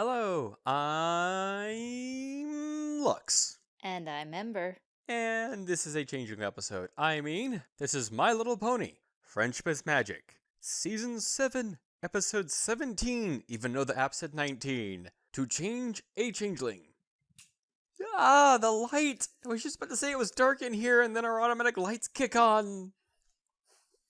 Hello, I'm Lux. And I'm Ember. And this is a changing episode. I mean, this is My Little Pony, Friendship is Magic, Season 7, Episode 17, even though the app said 19. To change a changeling. Ah, the light! I was just about to say it was dark in here and then our automatic lights kick on.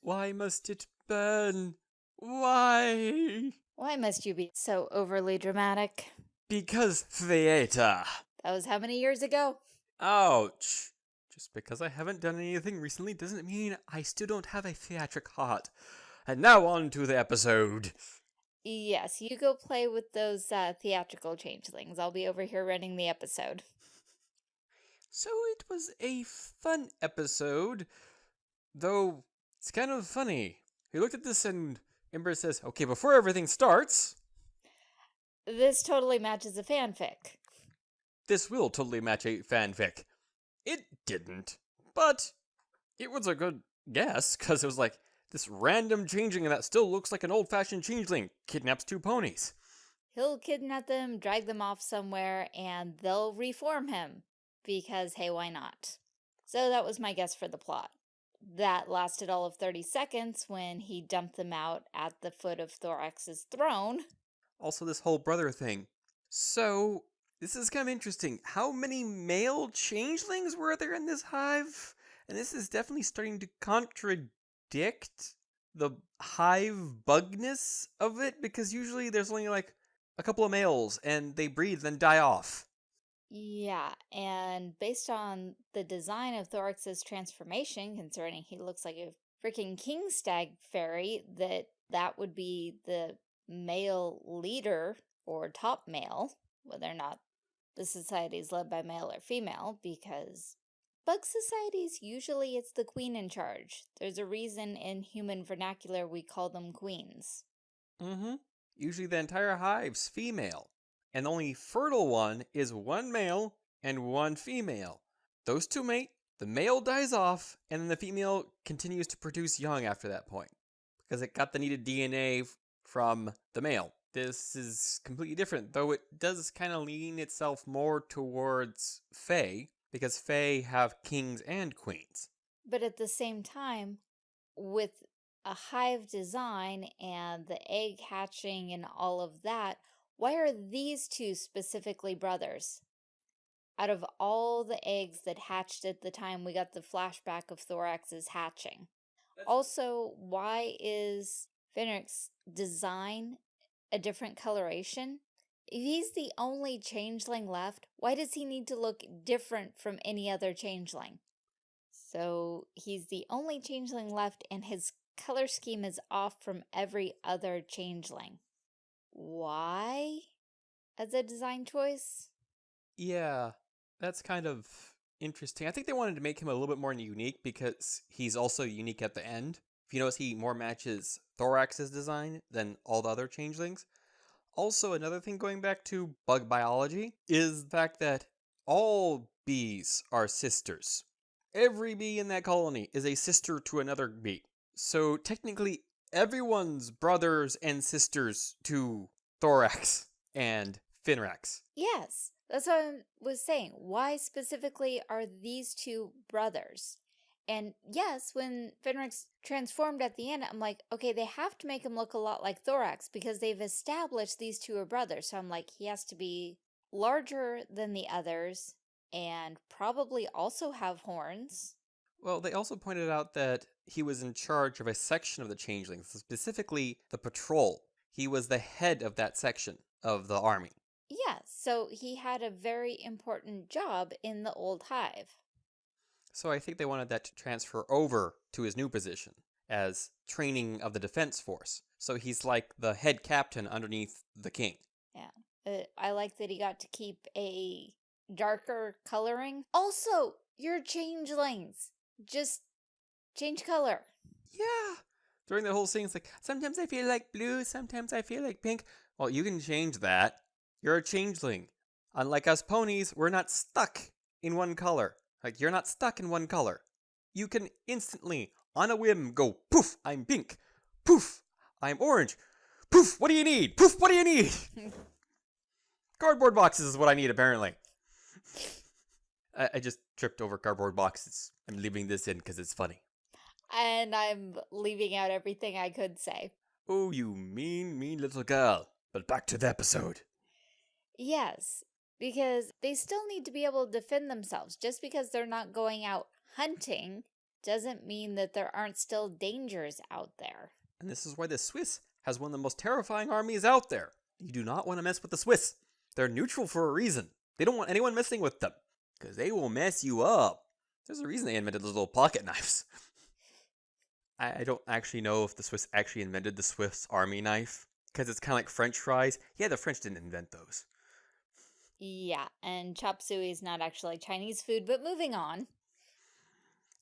Why must it burn? Why? Why must you be so overly dramatic? Because theater. That was how many years ago? Ouch. Just because I haven't done anything recently doesn't mean I still don't have a theatric heart. And now on to the episode. Yes, you go play with those uh, theatrical changelings. I'll be over here running the episode. So it was a fun episode, though it's kind of funny. We looked at this and Ember says, okay, before everything starts, This totally matches a fanfic. this will totally match a fanfic. It didn't, but it was a good guess, because it was like this random changing and that still looks like an old fashioned changeling kidnaps two ponies. He'll kidnap them, drag them off somewhere, and they'll reform him. Because, hey, why not? So that was my guess for the plot. That lasted all of 30 seconds when he dumped them out at the foot of Thorax's throne. Also, this whole brother thing. So, this is kind of interesting. How many male changelings were there in this hive? And this is definitely starting to contradict the hive bugness of it because usually there's only like a couple of males and they breed then die off. Yeah, and based on the design of Thorax's transformation, concerning he looks like a freaking king stag fairy, that that would be the male leader or top male, whether or not the society is led by male or female, because bug societies, usually it's the queen in charge. There's a reason in human vernacular we call them queens. Mm-hmm. Usually the entire hive's female. And the only fertile one is one male and one female. Those two mate, the male dies off, and then the female continues to produce young after that point. Because it got the needed DNA from the male. This is completely different, though it does kind of lean itself more towards Fae, because Fae have kings and queens. But at the same time, with a hive design and the egg hatching and all of that, why are these two specifically brothers? Out of all the eggs that hatched at the time we got the flashback of Thorax's hatching. Also, why is Pharynx's design a different coloration? If he's the only changeling left, why does he need to look different from any other changeling? So he's the only changeling left and his color scheme is off from every other changeling. Why? As a design choice? Yeah, that's kind of interesting. I think they wanted to make him a little bit more unique because he's also unique at the end. If you notice, he more matches Thorax's design than all the other changelings. Also, another thing going back to bug biology is the fact that all bees are sisters. Every bee in that colony is a sister to another bee. So technically, everyone's brothers and sisters to Thorax and Pharynx. Yes, that's what I was saying. Why specifically are these two brothers? And yes, when Pharynx transformed at the end, I'm like, okay, they have to make him look a lot like Thorax because they've established these two are brothers. So I'm like, he has to be larger than the others and probably also have horns. Well, they also pointed out that he was in charge of a section of the changelings, specifically the patrol. He was the head of that section of the army. Yeah, so he had a very important job in the old hive. So I think they wanted that to transfer over to his new position as training of the defense force. So he's like the head captain underneath the king. Uh, I like that he got to keep a darker coloring. Also, you're changelings. Just change color. Yeah. During the whole scene, it's like, sometimes I feel like blue, sometimes I feel like pink. Well, you can change that. You're a changeling. Unlike us ponies, we're not stuck in one color. Like, you're not stuck in one color. You can instantly, on a whim, go, poof, I'm pink. Poof, I'm orange. Poof, what do you need? Poof, what do you need? Cardboard boxes is what I need, apparently. I, I just tripped over cardboard boxes. I'm leaving this in because it's funny. And I'm leaving out everything I could say. Oh, you mean, mean little girl. But back to the episode. Yes, because they still need to be able to defend themselves. Just because they're not going out hunting doesn't mean that there aren't still dangers out there. And this is why the Swiss has one of the most terrifying armies out there. You do not want to mess with the Swiss. They're neutral for a reason. They don't want anyone messing with them. Because they will mess you up. There's a reason they invented those little pocket knives. I, I don't actually know if the Swiss actually invented the Swiss army knife. Because it's kind of like French fries. Yeah, the French didn't invent those. Yeah, and chop suey is not actually Chinese food, but moving on.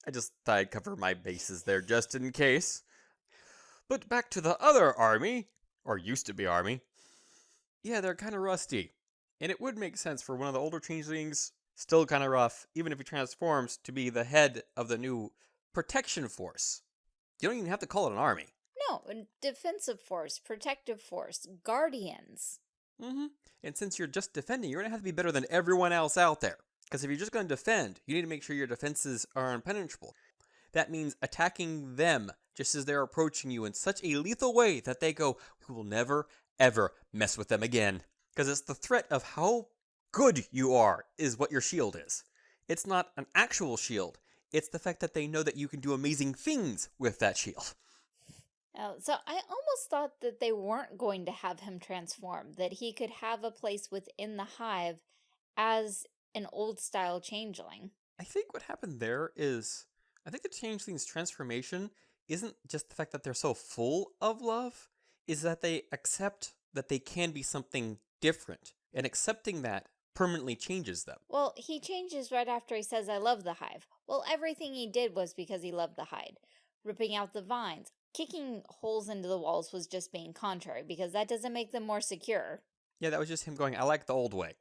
I just thought I'd cover my bases there just in case. But back to the other army, or used to be army. Yeah, they're kind of rusty. And it would make sense for one of the older changelings, still kind of rough, even if he transforms, to be the head of the new protection force. You don't even have to call it an army. No, a defensive force, protective force, guardians. Mm-hmm. And since you're just defending, you're going to have to be better than everyone else out there. Because if you're just going to defend, you need to make sure your defenses are impenetrable. That means attacking them just as they're approaching you in such a lethal way that they go, we will never, ever mess with them again. Because it's the threat of how good you are is what your shield is. It's not an actual shield. It's the fact that they know that you can do amazing things with that shield. Uh, so I almost thought that they weren't going to have him transform, that he could have a place within the hive as an old style changeling. I think what happened there is, I think the changeling's transformation isn't just the fact that they're so full of love, is that they accept that they can be something different. And accepting that permanently changes them. Well, he changes right after he says, I love the hive. Well, everything he did was because he loved the hive. Ripping out the vines, kicking holes into the walls was just being contrary because that doesn't make them more secure. Yeah, that was just him going, I like the old way.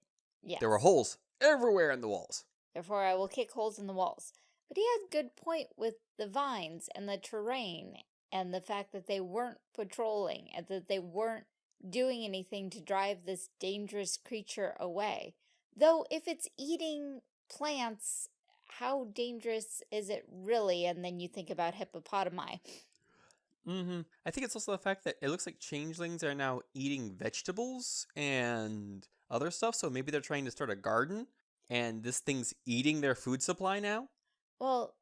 Yes. There were holes everywhere in the walls. Therefore, I will kick holes in the walls. But he had good point with the vines and the terrain and the fact that they weren't patrolling and that they weren't doing anything to drive this dangerous creature away. Though if it's eating plants, how dangerous is it really? And then you think about hippopotami. Mm-hmm. I think it's also the fact that it looks like changelings are now eating vegetables and other stuff. So maybe they're trying to start a garden and this thing's eating their food supply now. Well,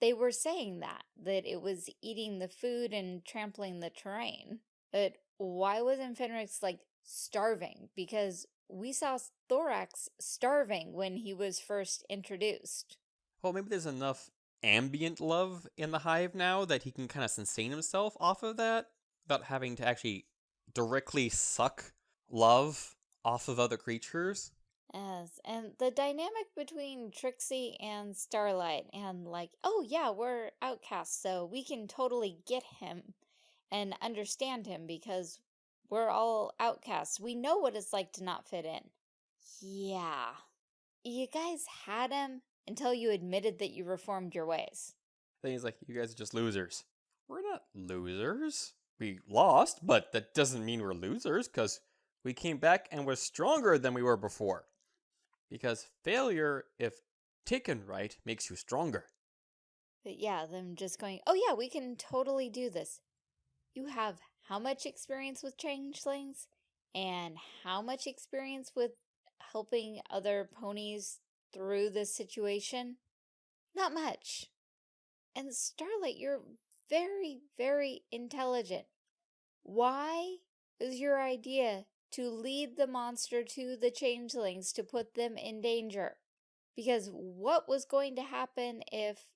they were saying that, that it was eating the food and trampling the terrain. But why wasn't Pharynx, like, starving? Because we saw Thorax starving when he was first introduced. Well, maybe there's enough ambient love in the hive now that he can kind of sustain himself off of that without having to actually directly suck love off of other creatures. Yes, and the dynamic between Trixie and Starlight and like, oh yeah, we're outcasts, so we can totally get him and understand him because we're all outcasts. We know what it's like to not fit in. Yeah. You guys had him until you admitted that you reformed your ways. Then he's like, you guys are just losers. We're not losers. We lost, but that doesn't mean we're losers because we came back and we're stronger than we were before. Because failure, if taken right, makes you stronger. But yeah, them just going, oh yeah, we can totally do this. You have how much experience with changelings? And how much experience with helping other ponies through this situation? Not much. And Starlight, you're very, very intelligent. Why is your idea to lead the monster to the changelings to put them in danger? Because what was going to happen if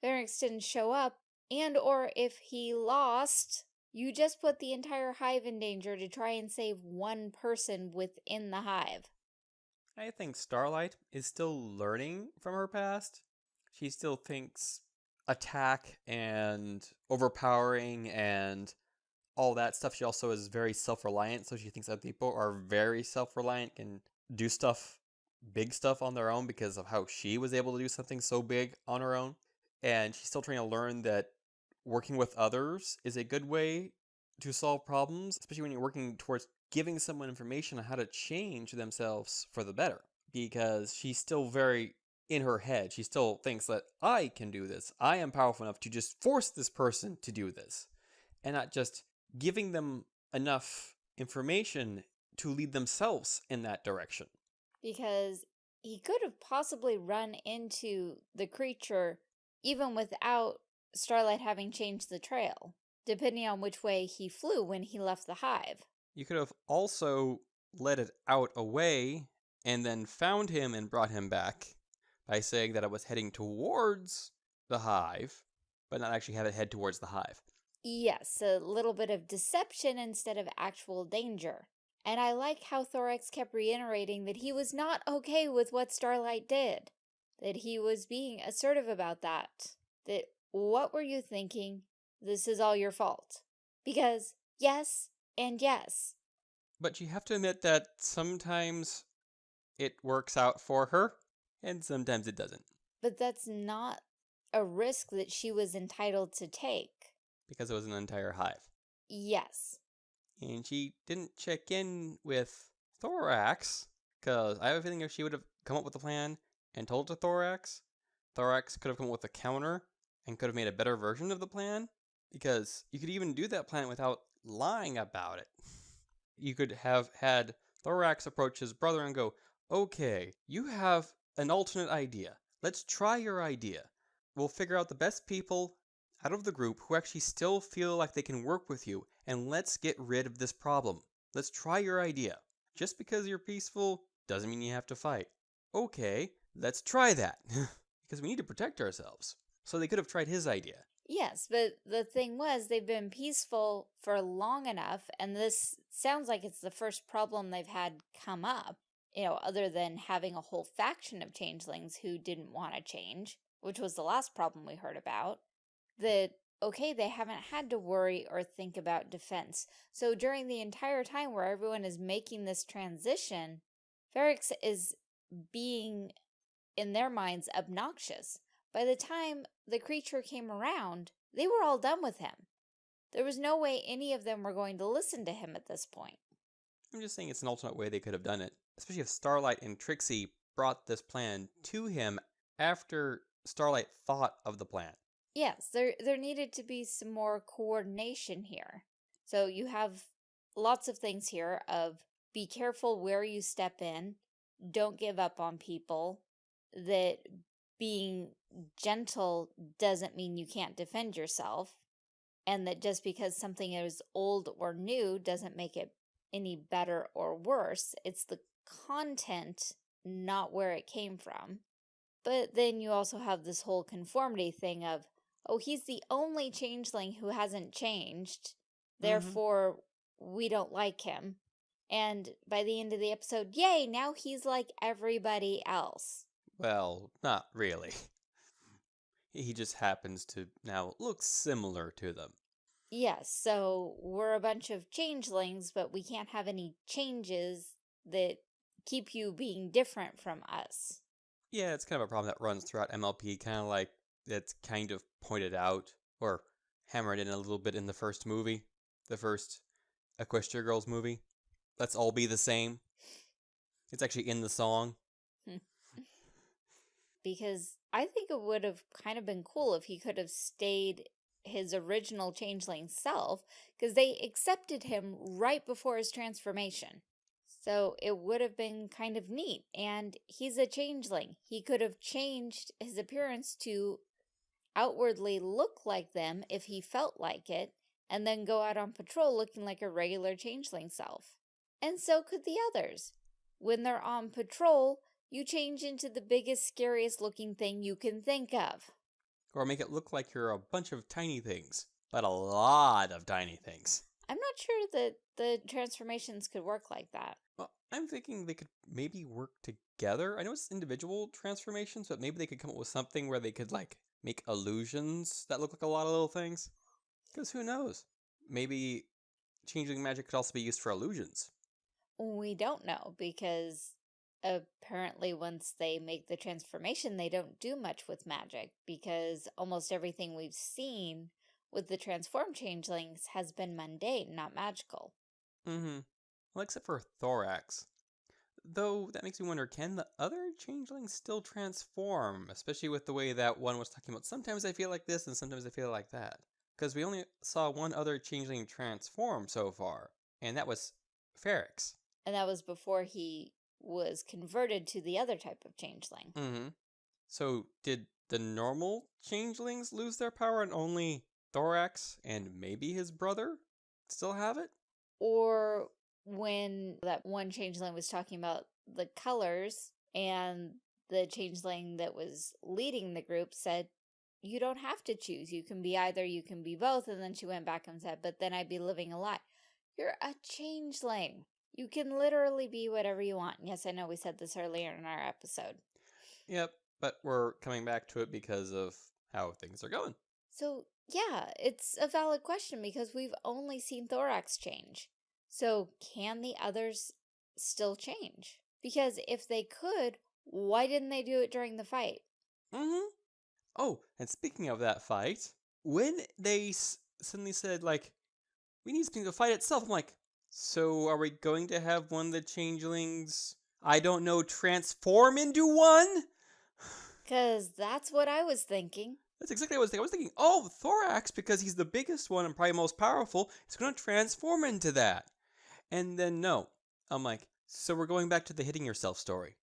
Pharynx didn't show up and or if he lost, you just put the entire hive in danger to try and save one person within the hive. I think Starlight is still learning from her past. She still thinks attack and overpowering and all that stuff. She also is very self-reliant, so she thinks other people are very self-reliant, can do stuff, big stuff on their own because of how she was able to do something so big on her own. And she's still trying to learn that working with others is a good way to solve problems, especially when you're working towards giving someone information on how to change themselves for the better because she's still very in her head. She still thinks that I can do this. I am powerful enough to just force this person to do this and not just giving them enough information to lead themselves in that direction. Because he could have possibly run into the creature even without Starlight having changed the trail, depending on which way he flew when he left the hive. You could have also let it out away and then found him and brought him back by saying that it was heading towards the hive, but not actually have it head towards the hive. Yes, a little bit of deception instead of actual danger. And I like how Thorax kept reiterating that he was not okay with what Starlight did. That he was being assertive about that. That, what were you thinking? This is all your fault. Because, yes, and yes. But you have to admit that sometimes it works out for her, and sometimes it doesn't. But that's not a risk that she was entitled to take. Because it was an entire hive. Yes. And she didn't check in with Thorax, because I have a feeling if she would have come up with a plan and told it to Thorax, Thorax could have come up with a counter and could have made a better version of the plan. Because you could even do that plan without lying about it. You could have had Thorax approach his brother and go, Okay, you have an alternate idea. Let's try your idea. We'll figure out the best people out of the group who actually still feel like they can work with you, and let's get rid of this problem. Let's try your idea. Just because you're peaceful doesn't mean you have to fight. Okay, let's try that. because we need to protect ourselves. So they could have tried his idea. Yes, but the thing was, they've been peaceful for long enough, and this sounds like it's the first problem they've had come up, you know, other than having a whole faction of changelings who didn't want to change, which was the last problem we heard about that, okay, they haven't had to worry or think about defense. So during the entire time where everyone is making this transition, Pharynx is being, in their minds, obnoxious. By the time the creature came around, they were all done with him. There was no way any of them were going to listen to him at this point. I'm just saying it's an alternate way they could have done it, especially if Starlight and Trixie brought this plan to him after Starlight thought of the plan. Yes, there there needed to be some more coordination here. So you have lots of things here of be careful where you step in, don't give up on people, that being gentle doesn't mean you can't defend yourself, and that just because something is old or new doesn't make it any better or worse. It's the content, not where it came from. But then you also have this whole conformity thing of, oh, he's the only changeling who hasn't changed. Mm-hmm. Therefore, mm -hmm. we don't like him. And by the end of the episode, yay, now he's like everybody else. Well, not really. He just happens to now look similar to them. Yes, so we're a bunch of changelings, but we can't have any changes that keep you being different from us. Yeah, it's kind of a problem that runs throughout MLP, kind of like it's kind of pointed out or hammered in a little bit in the first movie, the first Equestria Girls movie. Let's all be the same. It's actually in the song. Because I think it would have kind of been cool if he could have stayed his original changeling self because they accepted him right before his transformation. So it would have been kind of neat. And he's a changeling. He could have changed his appearance to outwardly look like them if he felt like it, and then go out on patrol looking like a regular changeling self. And so could the others. When they're on patrol, you change into the biggest, scariest looking thing you can think of. Or make it look like you're a bunch of tiny things, but a lot of tiny things. I'm not sure that the transformations could work like that. Well, I'm thinking they could maybe work together. I know it's individual transformations, but maybe they could come up with something where they could like make illusions that look like a lot of little things? Because who knows? Maybe changing magic could also be used for illusions. We don't know because apparently once they make the transformation, they don't do much with magic because almost everything we've seen with the transformed changelings has been mundane, not magical. Mm-hmm. Well, except for Thorax. Though that makes me wonder can the other changelings still transform? Especially with the way that one was talking about sometimes I feel like this and sometimes I feel like that. Because we only saw one other changeling transform so far, and that was Pharynx. And that was before he was converted to the other type of changeling. Mm hmm. So did the normal changelings lose their power and only Thorax and maybe his brother still have it? Or when that one changeling was talking about the colors and the changeling that was leading the group said, you don't have to choose. You can be either, you can be both. And then she went back and said, but then I'd be living a lie. You're a changeling. You can literally be whatever you want. Yes, I know we said this earlier in our episode. Yep, but we're coming back to it because of how things are going. So, yeah, it's a valid question because we've only seen Thorax change. So, can the others still change? Because if they could, why didn't they do it during the fight? Mm-hmm. Oh, and speaking of that fight, when they suddenly said, like, we need something to fight itself, I'm like, so are we going to have one of the changelings, I don't know, transform into one? Because that's what I was thinking. That's exactly what I was thinking. I was thinking, oh, Thorax, because he's the biggest one and probably most powerful, is going to transform into that. And then no. I'm like, so we're going back to the hitting yourself story.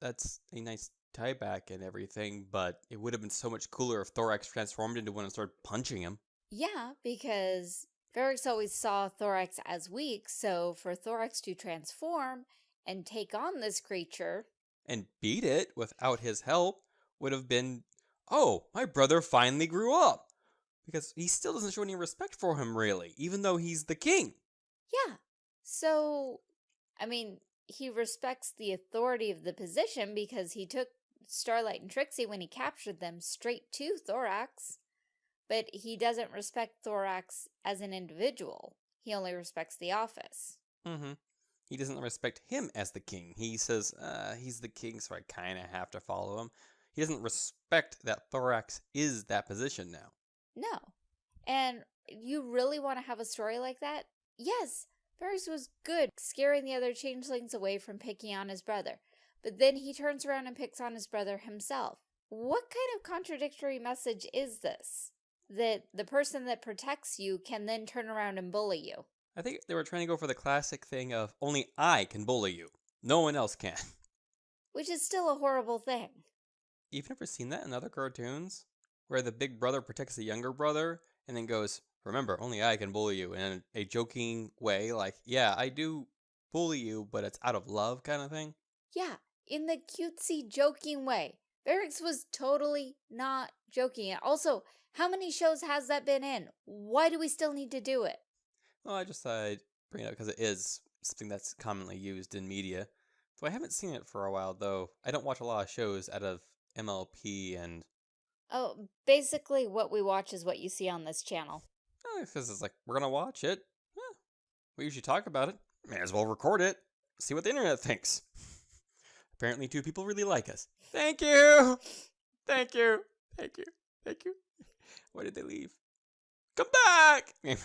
That's a nice tie back and everything, but it would have been so much cooler if Thorax transformed into one and started punching him. Yeah, because Pharynx always saw Thorax as weak, so for Thorax to transform and take on this creature and beat it without his help would have been, oh, my brother finally grew up. Because he still doesn't show any respect for him, really, even though he's the king. Yeah. So, I mean, he respects the authority of the position because he took Starlight and Trixie when he captured them straight to Thorax. But he doesn't respect Thorax as an individual. He only respects the office. Mm-hmm. He doesn't respect him as the king. He says, uh, he's the king, so I kind of have to follow him. He doesn't respect that Thorax is that position now. No. And you really want to have a story like that? Yes, Pharynx was good, scaring the other changelings away from picking on his brother. But then he turns around and picks on his brother himself. What kind of contradictory message is this? That the person that protects you can then turn around and bully you. I think they were trying to go for the classic thing of only I can bully you. No one else can. Which is still a horrible thing. You've never seen that in other cartoons? Where the big brother protects the younger brother and then goes, remember, only I can bully you in a joking way. Like, yeah, I do bully you, but it's out of love kind of thing. Yeah, in the cutesy joking way. Pharynx was totally not joking. Also, how many shows has that been in? Why do we still need to do it? Well, I just thought I'd bring it up because it is something that's commonly used in media. Though I haven't seen it for a while, though. I don't watch a lot of shows out of MLP and... Oh, basically what we watch is what you see on this channel. Oh, because it's like, we're going to watch it. We usually talk about it. May as well record it. See what the internet thinks. Apparently two people really like us. Thank you! Thank you! Thank you! Thank you! Why did they leave? Come back!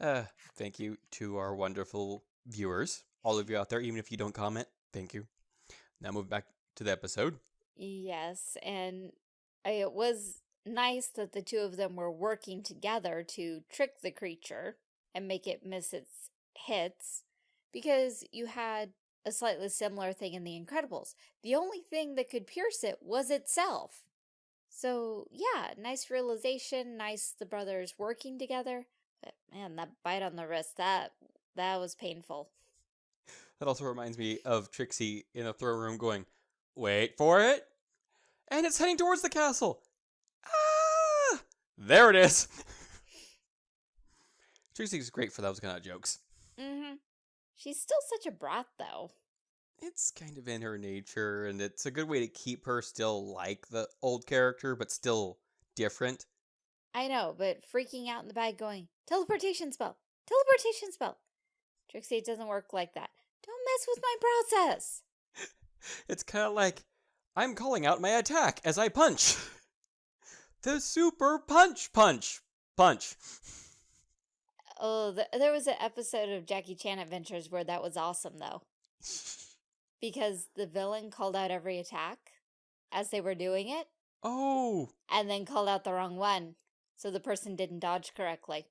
uh, thank you to our wonderful viewers. All of you out there, even if you don't comment, thank you. Now move back to the episode. Yes, and it was nice that the two of them were working together to trick the creature and make it miss its hits because you had a slightly similar thing in The Incredibles. The only thing that could pierce it was itself. So, yeah, nice realization, nice the brothers working together. But man, that bite on the wrist, that that was painful. That also reminds me of Trixie in the throne room going, wait for it. And it's heading towards the castle. Ah! There it is. Trixie's great for those kind of jokes. Mm-hmm. She's still such a brat, though. It's kind of in her nature, and it's a good way to keep her still like the old character, but still different. I know, but freaking out in the bag going, teleportation spell, teleportation spell. Trixie, it doesn't work like that. Don't mess with my process. it's kind of like, I'm calling out my attack as I punch. the super punch punch punch. Oh, th there was an episode of Jackie Chan Adventures where that was awesome, though. Because the villain called out every attack as they were doing it, oh, and then called out the wrong one, so the person didn't dodge correctly.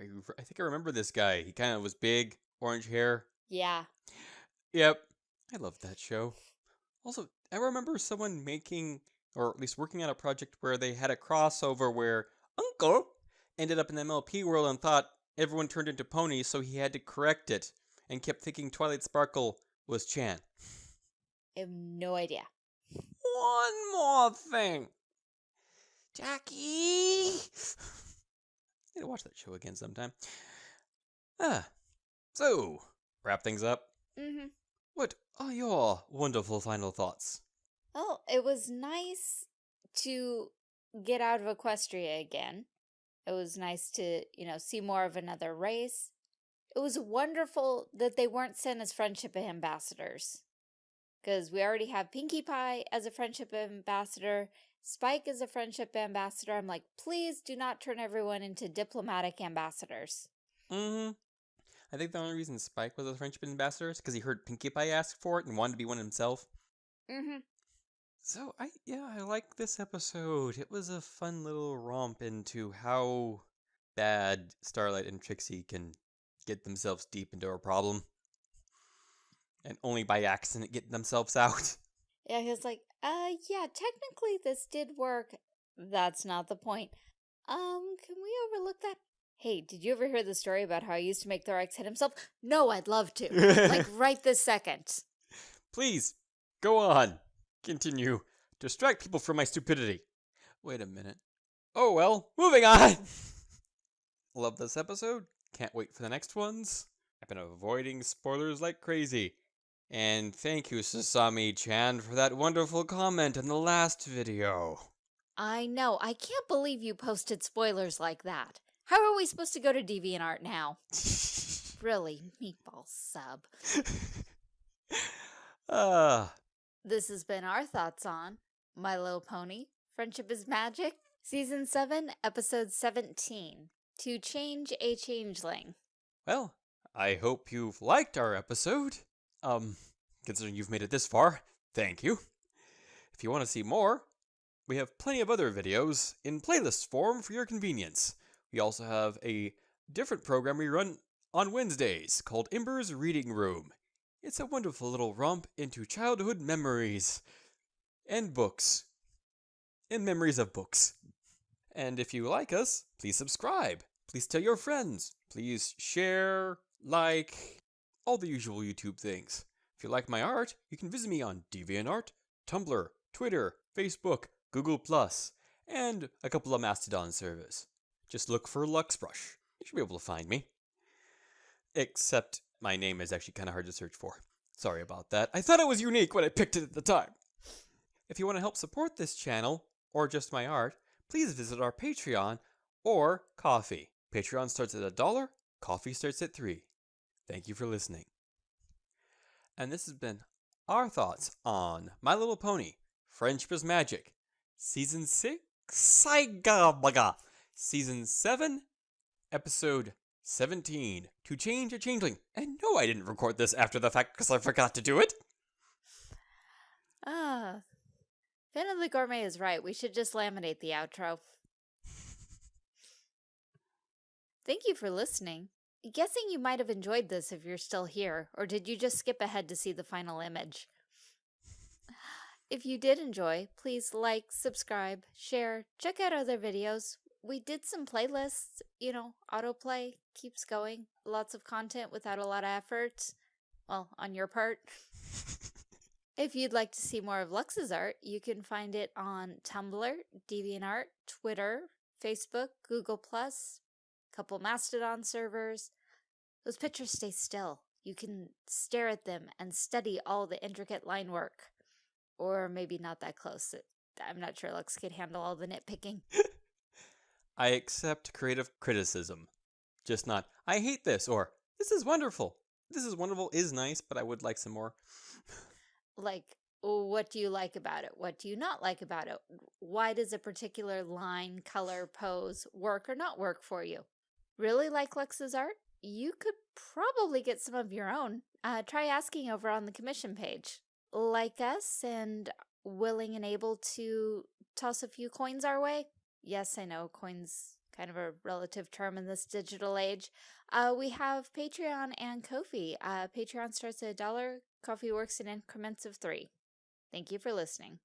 I, I think I remember this guy. He kind of was big, orange hair. Yeah. Yep. I loved that show. Also, I remember someone making, or at least working on a project where they had a crossover where Uncle ended up in the MLP world and thought everyone turned into ponies, so he had to correct it and kept thinking Twilight Sparkle was Chan. I have no idea. One more thing. Jackie! Need to watch that show again sometime. Ah, so, wrap things up. Mm-hmm. What are your wonderful final thoughts? Well, it was nice to get out of Equestria again. It was nice to, you know, see more of another race. It was wonderful that they weren't sent as friendship ambassadors. Because we already have Pinkie Pie as a friendship ambassador, Spike as a friendship ambassador. I'm like, please do not turn everyone into diplomatic ambassadors. Mm-hmm. I think the only reason Spike was a friendship ambassador is because he heard Pinkie Pie ask for it and wanted to be one himself. Mm-hmm. So I yeah, I like this episode. It was a fun little romp into how bad Starlight and Trixie can get themselves deep into a problem. And only by accident get themselves out. Yeah, he was like, uh, yeah, technically this did work. That's not the point. Um, can we overlook that? Hey, did you ever hear the story about how I used to make Thorax hit himself? No, I'd love to. like, right this second. Please, go on. Continue. Distract people from my stupidity. Wait a minute. Oh well, moving on! Love this episode. Can't wait for the next ones. I've been avoiding spoilers like crazy. And thank you, Sasami-chan, for that wonderful comment in the last video. I know. I can't believe you posted spoilers like that. How are we supposed to go to DeviantArt now? Really, meatball sub. Ah, This has been our thoughts on My Little Pony, Friendship is Magic, Season 7, Episode 17, To Change a Changeling. well, I hope you've liked our episode. Um, considering you've made it this far, thank you. If you want to see more, we have plenty of other videos in playlist form for your convenience. We also have a different program we run on Wednesdays called Ember's Reading Room. It's a wonderful little romp into childhood memories and books and memories of books. And if you like us, please subscribe. Please tell your friends. Please share, like, all the usual YouTube things. If you like my art, you can visit me on DeviantArt, Tumblr, Twitter, Facebook, Google+, and a couple of Mastodon servers. Just look for Luxbrush. You should be able to find me. Except my name is actually kind of hard to search for. Sorry about that. I thought it was unique when I picked it at the time. If you want to help support this channel, or just my art, please visit our Patreon or Ko-fi. Patreon starts at a dollar, Ko-fi starts at three. Thank you for listening. And this has been our thoughts on My Little Pony, Friendship is Magic, Season 6, Saigabaga, Season 7, Episode 17, To Change a Changeling. And no, I didn't record this after the fact because I forgot to do it. Ah, Finn of the Gourmet is right. We should just laminate the outro. Thank you for listening. Guessing you might have enjoyed this if you're still here, or did you just skip ahead to see the final image? If you did enjoy, please like, subscribe, share, check out other videos. We did some playlists, you know, autoplay keeps going. Lots of content without a lot of effort. Well, on your part. If you'd like to see more of Lux's art, you can find it on Tumblr, DeviantArt, Twitter, Facebook, Google+, couple Mastodon servers. Those pictures stay still. You can stare at them and study all the intricate line work. Or maybe not that close. I'm not sure Lux could handle all the nitpicking. I accept creative criticism. Just not, I hate this, or this is wonderful. This is wonderful is nice, but I would like some more. Like, what do you like about it? What do you not like about it? Why does a particular line, color, pose work or not work for you? Really like Lux's art? You could probably get some of your own. Uh, try asking over on the commission page. Like us and willing and able to toss a few coins our way? Yes, I know coins kind of a relative term in this digital age. Uh, we have Patreon and Ko-fi. Uh, Patreon starts at a dollar. Ko-fi works in increments of three. Thank you for listening.